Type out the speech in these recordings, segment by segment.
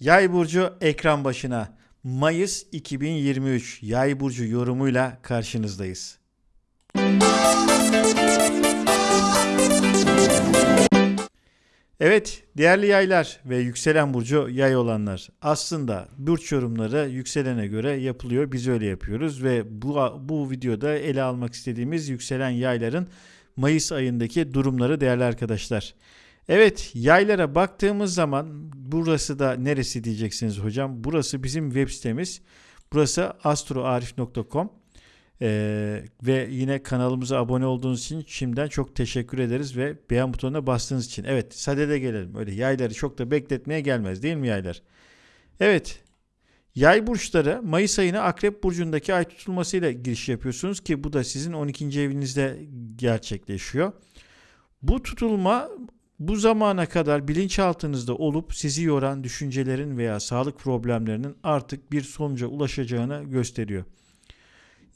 Yay burcu ekran başına. Mayıs 2023 Yay burcu yorumuyla karşınızdayız. Evet, değerli yaylar ve yükselen burcu yay olanlar. Aslında burç yorumları yükselene göre yapılıyor. Biz öyle yapıyoruz ve bu bu videoda ele almak istediğimiz yükselen yayların Mayıs ayındaki durumları değerli arkadaşlar. Evet yaylara baktığımız zaman burası da neresi diyeceksiniz hocam. Burası bizim web sitemiz. Burası astroarif.com. Ee, ve yine kanalımıza abone olduğunuz için şimdiden çok teşekkür ederiz ve beğen butonuna bastığınız için. Evet sadede gelelim. Öyle yayları çok da bekletmeye gelmez değil mi yaylar? Evet Yay burçları Mayıs ayına Akrep burcundaki ay tutulmasıyla giriş yapıyorsunuz ki bu da sizin 12. evinizde gerçekleşiyor. Bu tutulma bu zamana kadar bilinçaltınızda olup sizi yoran düşüncelerin veya sağlık problemlerinin artık bir sonuca ulaşacağını gösteriyor.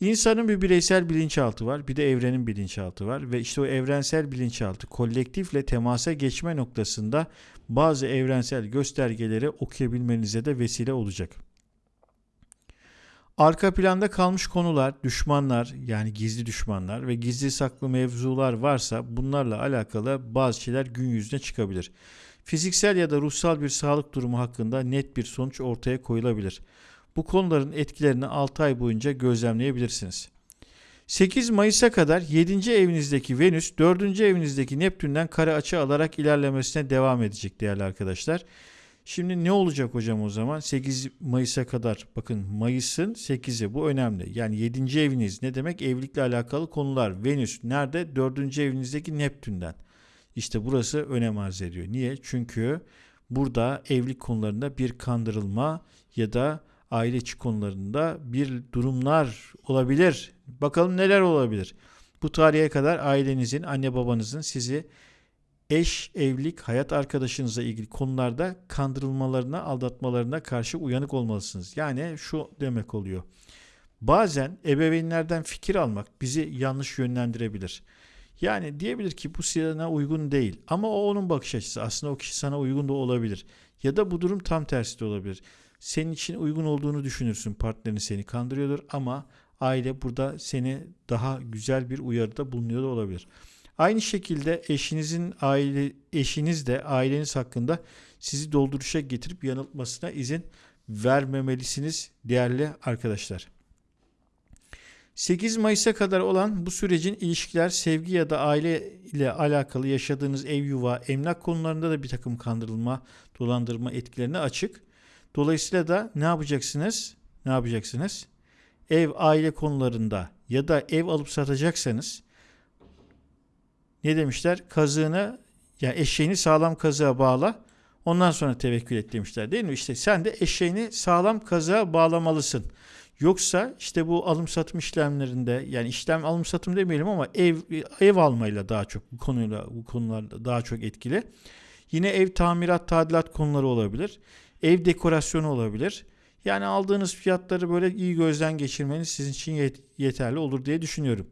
İnsanın bir bireysel bilinçaltı var, bir de evrenin bilinçaltı var ve işte o evrensel bilinçaltı kolektifle temasa geçme noktasında bazı evrensel göstergeleri okuyabilmenize de vesile olacak. Arka planda kalmış konular, düşmanlar yani gizli düşmanlar ve gizli saklı mevzular varsa bunlarla alakalı bazı şeyler gün yüzüne çıkabilir. Fiziksel ya da ruhsal bir sağlık durumu hakkında net bir sonuç ortaya koyulabilir. Bu konuların etkilerini 6 ay boyunca gözlemleyebilirsiniz. 8 Mayıs'a kadar 7. evinizdeki Venüs 4. evinizdeki Neptün'den kare açı alarak ilerlemesine devam edecek değerli arkadaşlar. Şimdi ne olacak hocam o zaman? 8 Mayıs'a kadar bakın Mayıs'ın 8'i bu önemli. Yani 7. eviniz ne demek? Evlilikle alakalı konular. Venüs nerede? 4. evinizdeki Neptün'den. İşte burası önem arz ediyor. Niye? Çünkü burada evlilik konularında bir kandırılma ya da aile içi konularında bir durumlar olabilir. Bakalım neler olabilir. Bu tarihe kadar ailenizin, anne babanızın sizi eş, evlilik, hayat arkadaşınızla ilgili konularda kandırılmalarına, aldatmalarına karşı uyanık olmalısınız. Yani şu demek oluyor. Bazen ebeveynlerden fikir almak bizi yanlış yönlendirebilir. Yani diyebilir ki bu sana uygun değil ama o onun bakış açısı. Aslında o kişi sana uygun da olabilir. Ya da bu durum tam tersi de olabilir. Senin için uygun olduğunu düşünürsün partnerin seni kandırıyordur ama aile burada seni daha güzel bir uyarıda bulunuyor da olabilir. Aynı şekilde eşinizin aile eşiniz de aileniz hakkında sizi dolduruşa getirip yanıltmasına izin vermemelisiniz değerli arkadaşlar. 8 Mayıs'a kadar olan bu sürecin ilişkiler, sevgi ya da aile ile alakalı yaşadığınız ev yuva, emlak konularında da bir takım kandırılma, dolandırma etkilerine açık. Dolayısıyla da ne yapacaksınız? Ne yapacaksınız? Ev, aile konularında ya da ev alıp satacaksanız ne demişler? Kazığını yani eşeğini sağlam kazığa bağla. Ondan sonra tevekkül et demişler değil mi? İşte sen de eşeğini sağlam kazığa bağlamalısın. Yoksa işte bu alım satım işlemlerinde yani işlem alım satım demeyelim ama ev ev almayla daha çok bu konuyla bu konularda daha çok etkili. Yine ev tamirat tadilat konuları olabilir. Ev dekorasyonu olabilir. Yani aldığınız fiyatları böyle iyi gözden geçirmeniz sizin için yeterli olur diye düşünüyorum.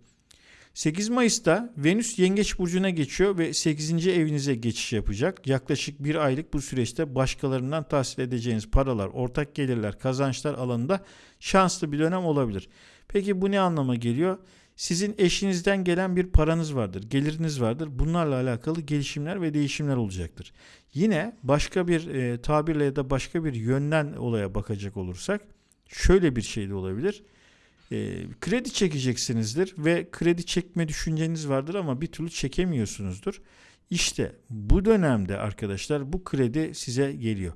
8 Mayıs'ta Venüs Yengeç Burcu'na geçiyor ve 8. evinize geçiş yapacak. Yaklaşık bir aylık bu süreçte başkalarından tahsil edeceğiniz paralar, ortak gelirler, kazançlar alanında şanslı bir dönem olabilir. Peki bu ne anlama geliyor? Sizin eşinizden gelen bir paranız vardır, geliriniz vardır. Bunlarla alakalı gelişimler ve değişimler olacaktır. Yine başka bir e, tabirle ya da başka bir yönden olaya bakacak olursak şöyle bir şey de olabilir e, kredi çekeceksinizdir ve kredi çekme düşünceniz vardır ama bir türlü çekemiyorsunuzdur. İşte bu dönemde arkadaşlar bu kredi size geliyor.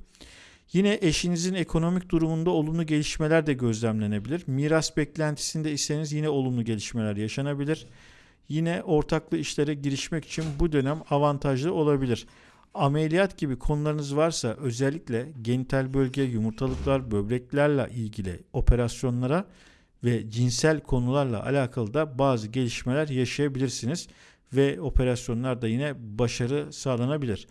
Yine eşinizin ekonomik durumunda olumlu gelişmeler de gözlemlenebilir. Miras beklentisinde iseniz yine olumlu gelişmeler yaşanabilir. Yine ortaklı işlere girişmek için bu dönem avantajlı olabilir. Ameliyat gibi konularınız varsa özellikle genital bölge, yumurtalıklar, böbreklerle ilgili operasyonlara ve cinsel konularla alakalı da bazı gelişmeler yaşayabilirsiniz ve operasyonlarda yine başarı sağlanabilir.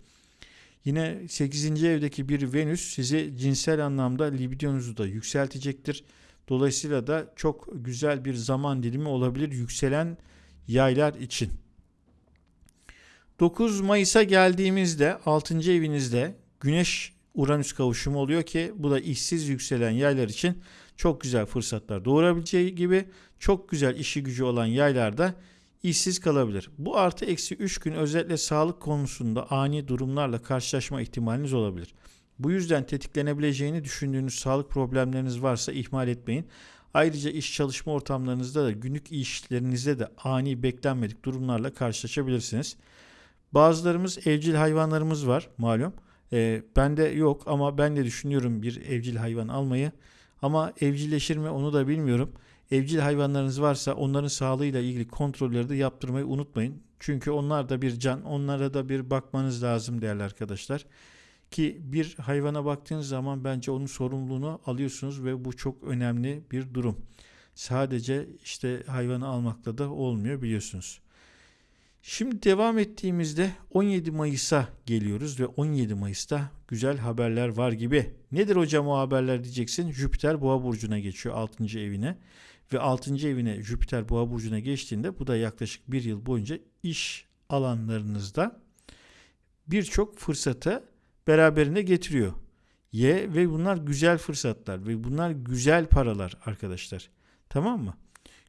Yine 8. evdeki bir Venüs sizi cinsel anlamda libidonuzu da yükseltecektir. Dolayısıyla da çok güzel bir zaman dilimi olabilir yükselen yaylar için. 9 Mayıs'a geldiğimizde 6. evinizde Güneş Uranüs kavuşumu oluyor ki bu da işsiz yükselen yaylar için çok güzel fırsatlar doğurabileceği gibi çok güzel işi gücü olan yaylarda işsiz kalabilir. Bu artı eksi 3 gün özellikle sağlık konusunda ani durumlarla karşılaşma ihtimaliniz olabilir. Bu yüzden tetiklenebileceğini düşündüğünüz sağlık problemleriniz varsa ihmal etmeyin. Ayrıca iş çalışma ortamlarınızda da günlük işlerinizde de ani beklenmedik durumlarla karşılaşabilirsiniz. Bazılarımız evcil hayvanlarımız var malum. E, bende yok ama ben de düşünüyorum bir evcil hayvan almayı. Ama evcilleşir mi onu da bilmiyorum. Evcil hayvanlarınız varsa onların sağlığıyla ilgili kontrolleri de yaptırmayı unutmayın. Çünkü onlar da bir can, onlara da bir bakmanız lazım değerli arkadaşlar. Ki bir hayvana baktığınız zaman bence onun sorumluluğunu alıyorsunuz ve bu çok önemli bir durum. Sadece işte hayvanı almakla da olmuyor biliyorsunuz. Şimdi devam ettiğimizde 17 Mayıs'a geliyoruz ve 17 Mayıs'ta güzel haberler var gibi. Nedir hocam o haberler diyeceksin. Jüpiter Boğa burcuna geçiyor 6. evine ve 6. evine Jüpiter Boğa burcuna geçtiğinde bu da yaklaşık bir yıl boyunca iş alanlarınızda birçok fırsatı beraberinde getiriyor. Y ve bunlar güzel fırsatlar ve bunlar güzel paralar arkadaşlar. Tamam mı?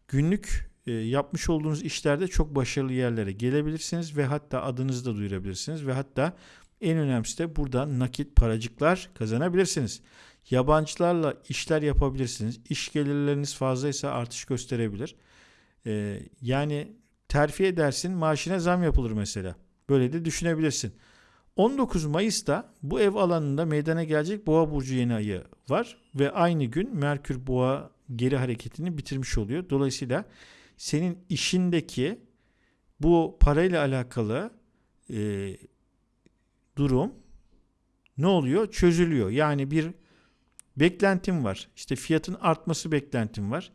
Günlük yapmış olduğunuz işlerde çok başarılı yerlere gelebilirsiniz ve hatta adınızı da duyurabilirsiniz ve hatta en önemlisi de buradan nakit paracıklar kazanabilirsiniz. Yabancılarla işler yapabilirsiniz. İş gelirleriniz fazlaysa artış gösterebilir. E, yani terfi edersin maaşına zam yapılır mesela. Böyle de düşünebilirsin. 19 Mayıs'ta bu ev alanında meydana gelecek Boğa burcu yeni ayı var ve aynı gün Merkür Boğa geri hareketini bitirmiş oluyor. Dolayısıyla senin işindeki bu parayla alakalı e, durum ne oluyor? Çözülüyor. Yani bir beklentim var. İşte fiyatın artması beklentim var.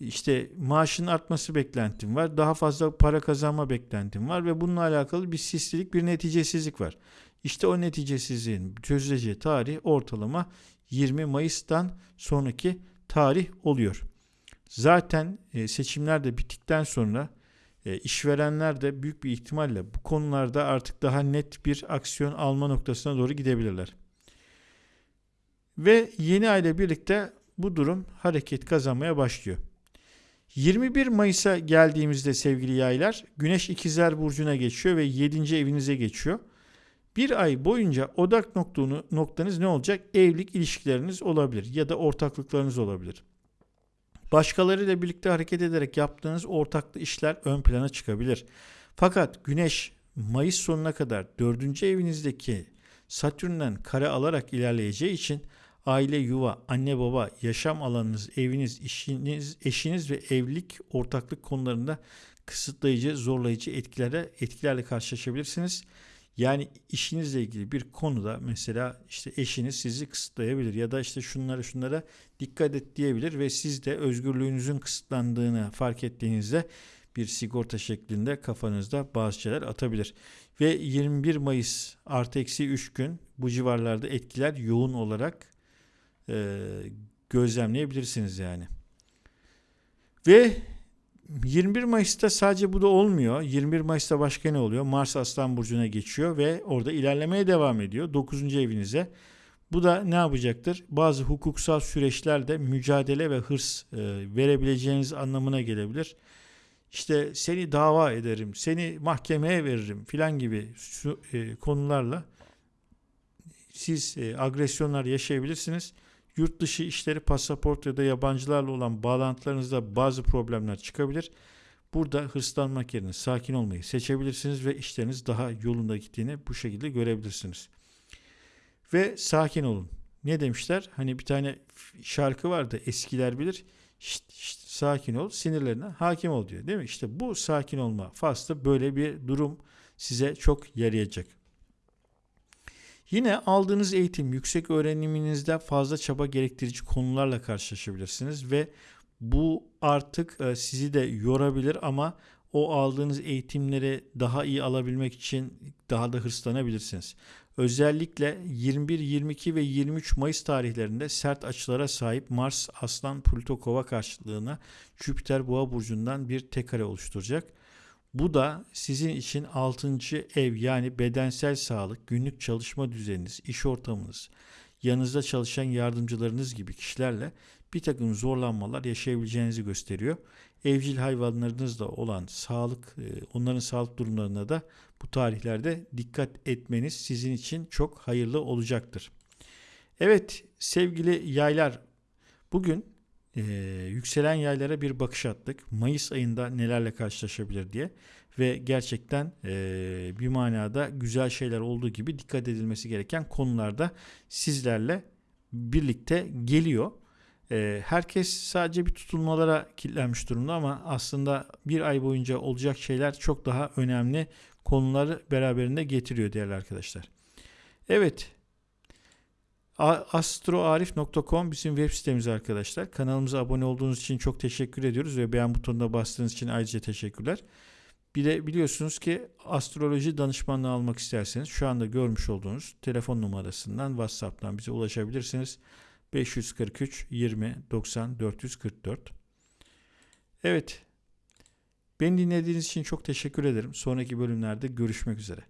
İşte maaşın artması beklentim var. Daha fazla para kazanma beklentim var ve bununla alakalı bir sislilik, bir neticesizlik var. İşte o neticesizliğin çözüleceği tarih ortalama 20 Mayıs'tan sonraki tarih oluyor. Zaten e, seçimler de bittikten sonra e, işverenler de büyük bir ihtimalle bu konularda artık daha net bir aksiyon alma noktasına doğru gidebilirler. Ve yeni ay ile birlikte bu durum hareket kazanmaya başlıyor. 21 Mayıs'a geldiğimizde sevgili yaylar Güneş İkizler Burcu'na geçiyor ve 7. evinize geçiyor. Bir ay boyunca odak noktunu, noktanız ne olacak? Evlilik ilişkileriniz olabilir ya da ortaklıklarınız olabilir. Başkalarıyla birlikte hareket ederek yaptığınız ortaklı işler ön plana çıkabilir. Fakat Güneş Mayıs sonuna kadar 4. evinizdeki Satürn'den kare alarak ilerleyeceği için aile, yuva, anne baba, yaşam alanınız, eviniz, işiniz, eşiniz ve evlilik, ortaklık konularında kısıtlayıcı, zorlayıcı etkilere etkilerle karşılaşabilirsiniz. Yani işinizle ilgili bir konuda mesela işte eşiniz sizi kısıtlayabilir ya da işte şunlara şunlara dikkat et diyebilir ve siz de özgürlüğünüzün kısıtlandığını fark ettiğinizde bir sigorta şeklinde kafanızda bazı şeyler atabilir. Ve 21 Mayıs artı eksi 3 gün bu civarlarda etkiler yoğun olarak e, gözlemleyebilirsiniz yani. Ve 21 Mayıs'ta sadece bu da olmuyor. 21 Mayıs'ta başka ne oluyor? Mars Aslan Burcu'na geçiyor ve orada ilerlemeye devam ediyor. 9. evinize. Bu da ne yapacaktır? Bazı hukuksal süreçlerde mücadele ve hırs e, verebileceğiniz anlamına gelebilir. İşte seni dava ederim, seni mahkemeye veririm filan gibi su, e, konularla siz e, agresyonlar yaşayabilirsiniz yurt dışı işleri, pasaport ya da yabancılarla olan bağlantılarınızda bazı problemler çıkabilir. Burada hırslanmak yerine sakin olmayı seçebilirsiniz ve işleriniz daha yolunda gittiğini bu şekilde görebilirsiniz. Ve sakin olun. Ne demişler? Hani bir tane şarkı vardı eskiler bilir. Şişt, şişt, sakin ol, sinirlerine hakim ol diyor. Değil mi? İşte bu sakin olma faslı böyle bir durum size çok yarayacak. Yine aldığınız eğitim, yüksek öğreniminizde fazla çaba gerektirici konularla karşılaşabilirsiniz ve bu artık e, sizi de yorabilir ama o aldığınız eğitimleri daha iyi alabilmek için daha da hırslanabilirsiniz. Özellikle 21, 22 ve 23 Mayıs tarihlerinde sert açılara sahip Mars, Aslan, Plüto, Kova karşılığına Jüpiter Boğa burcundan bir tek kare oluşturacak. Bu da sizin için 6. ev yani bedensel sağlık, günlük çalışma düzeniniz, iş ortamınız, yanınızda çalışan yardımcılarınız gibi kişilerle bir takım zorlanmalar yaşayabileceğinizi gösteriyor. Evcil hayvanlarınızla olan sağlık, e, onların sağlık durumlarına da bu tarihlerde dikkat etmeniz sizin için çok hayırlı olacaktır. Evet sevgili yaylar bugün e, yükselen yaylara bir bakış attık. Mayıs ayında nelerle karşılaşabilir diye ve gerçekten e, bir manada güzel şeyler olduğu gibi dikkat edilmesi gereken konularda sizlerle birlikte geliyor. E, herkes sadece bir tutulmalara kilitlenmiş durumda ama aslında bir ay boyunca olacak şeyler çok daha önemli konuları beraberinde getiriyor değerli arkadaşlar. Evet astroarif.com bizim web sitemiz arkadaşlar. Kanalımıza abone olduğunuz için çok teşekkür ediyoruz ve beğen butonuna bastığınız için ayrıca teşekkürler. Bir de biliyorsunuz ki astroloji danışmanlığı almak isterseniz şu anda görmüş olduğunuz telefon numarasından WhatsApp'tan bize ulaşabilirsiniz. 543 20 90 444. Evet. Beni dinlediğiniz için çok teşekkür ederim. Sonraki bölümlerde görüşmek üzere.